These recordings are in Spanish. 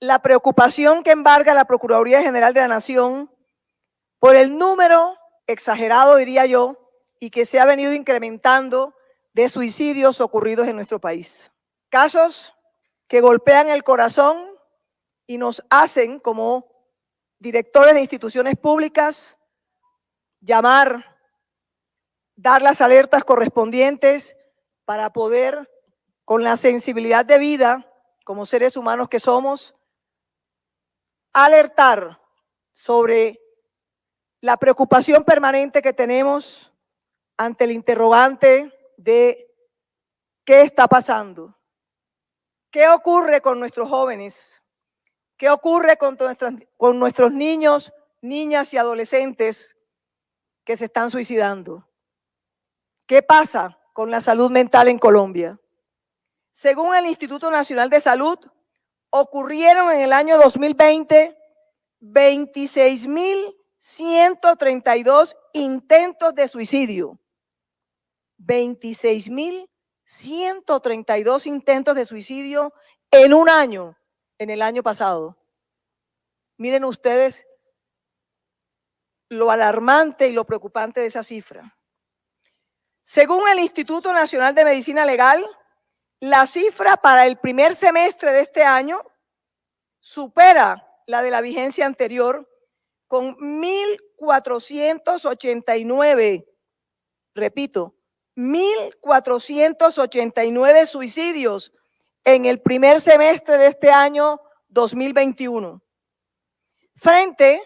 la preocupación que embarga la Procuraduría General de la Nación por el número exagerado, diría yo, y que se ha venido incrementando de suicidios ocurridos en nuestro país. Casos que golpean el corazón y nos hacen como directores de instituciones públicas llamar, dar las alertas correspondientes para poder, con la sensibilidad de vida, como seres humanos que somos, alertar sobre la preocupación permanente que tenemos ante el interrogante de qué está pasando, qué ocurre con nuestros jóvenes, qué ocurre con, con nuestros niños, niñas y adolescentes que se están suicidando. ¿Qué pasa con la salud mental en Colombia? Según el Instituto Nacional de Salud, ocurrieron en el año 2020 26.132 intentos de suicidio. 26.132 intentos de suicidio en un año, en el año pasado. Miren ustedes lo alarmante y lo preocupante de esa cifra. Según el Instituto Nacional de Medicina Legal, la cifra para el primer semestre de este año supera la de la vigencia anterior con 1.489, repito, 1.489 suicidios en el primer semestre de este año 2021, frente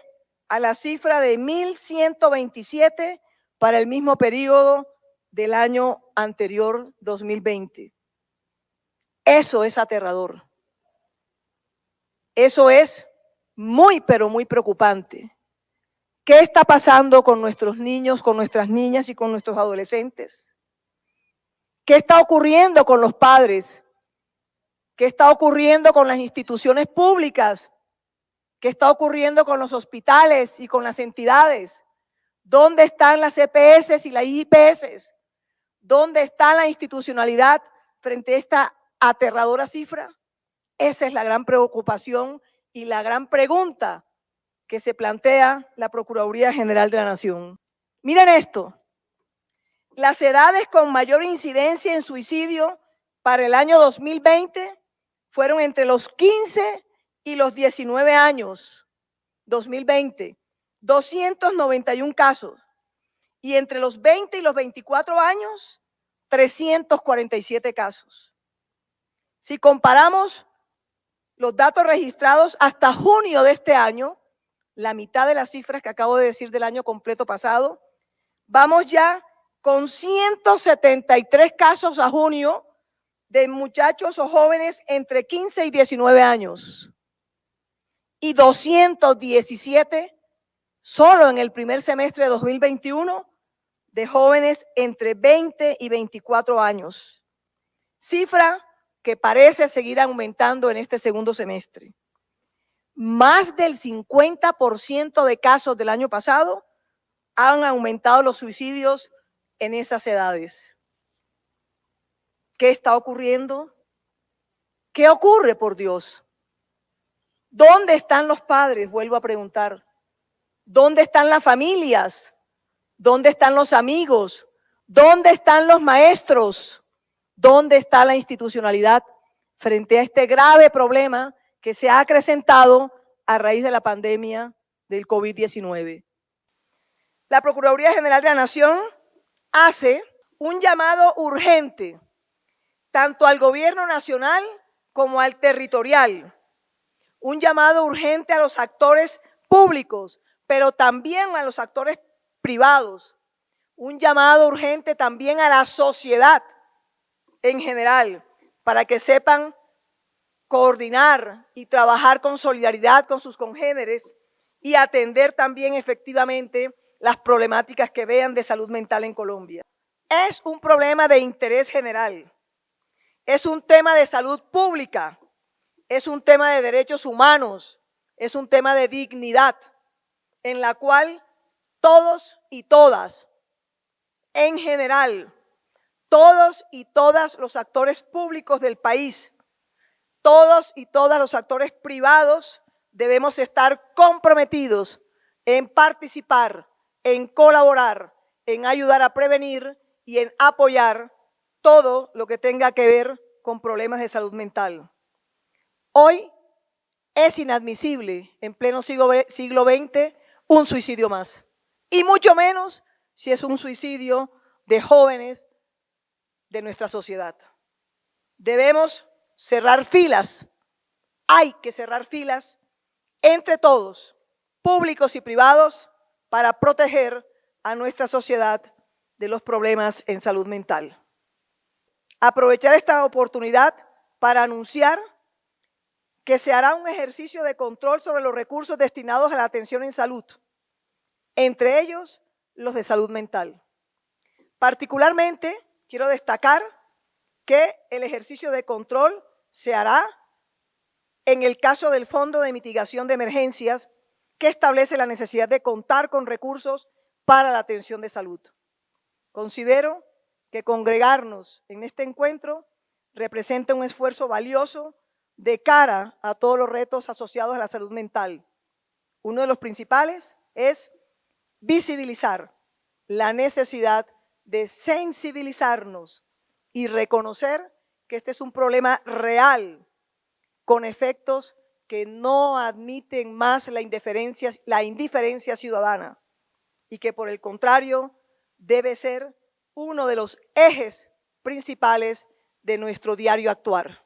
a la cifra de 1.127 para el mismo periodo del año anterior 2020. Eso es aterrador. Eso es muy, pero muy preocupante. ¿Qué está pasando con nuestros niños, con nuestras niñas y con nuestros adolescentes? ¿Qué está ocurriendo con los padres? ¿Qué está ocurriendo con las instituciones públicas? ¿Qué está ocurriendo con los hospitales y con las entidades? ¿Dónde están las EPS y las IPS? ¿Dónde está la institucionalidad frente a esta aterradora cifra? Esa es la gran preocupación y la gran pregunta que se plantea la Procuraduría General de la Nación. Miren esto, las edades con mayor incidencia en suicidio para el año 2020 fueron entre los 15 y los 19 años, 2020, 291 casos. Y entre los 20 y los 24 años, 347 casos. Si comparamos los datos registrados hasta junio de este año, la mitad de las cifras que acabo de decir del año completo pasado, vamos ya con 173 casos a junio de muchachos o jóvenes entre 15 y 19 años y 217 solo en el primer semestre de 2021 de jóvenes entre 20 y 24 años. Cifra que parece seguir aumentando en este segundo semestre. Más del 50% de casos del año pasado han aumentado los suicidios en esas edades. ¿Qué está ocurriendo? ¿Qué ocurre, por Dios? ¿Dónde están los padres? Vuelvo a preguntar. ¿Dónde están las familias? ¿Dónde están los amigos? ¿Dónde están los maestros? ¿Dónde está la institucionalidad frente a este grave problema que se ha acrecentado a raíz de la pandemia del COVID-19? La Procuraduría General de la Nación hace un llamado urgente tanto al gobierno nacional como al territorial. Un llamado urgente a los actores públicos, pero también a los actores privados. Un llamado urgente también a la sociedad en general, para que sepan coordinar y trabajar con solidaridad con sus congéneres y atender también efectivamente las problemáticas que vean de salud mental en Colombia. Es un problema de interés general, es un tema de salud pública, es un tema de derechos humanos, es un tema de dignidad, en la cual todos y todas, en general, todos y todas los actores públicos del país, todos y todas los actores privados debemos estar comprometidos en participar, en colaborar, en ayudar a prevenir y en apoyar todo lo que tenga que ver con problemas de salud mental. Hoy es inadmisible en pleno siglo, XX un suicidio más. Y mucho menos si es un suicidio de jóvenes de nuestra sociedad. Debemos cerrar filas. Hay que cerrar filas entre todos, públicos y privados, para proteger a nuestra sociedad de los problemas en salud mental. Aprovechar esta oportunidad para anunciar que se hará un ejercicio de control sobre los recursos destinados a la atención en salud, entre ellos los de salud mental. Particularmente, quiero destacar que el ejercicio de control se hará en el caso del Fondo de Mitigación de Emergencias, que establece la necesidad de contar con recursos para la atención de salud. Considero que congregarnos en este encuentro representa un esfuerzo valioso de cara a todos los retos asociados a la salud mental. Uno de los principales es visibilizar la necesidad de sensibilizarnos y reconocer que este es un problema real con efectos que no admiten más la indiferencia, la indiferencia ciudadana y que por el contrario debe ser uno de los ejes principales de nuestro diario actuar.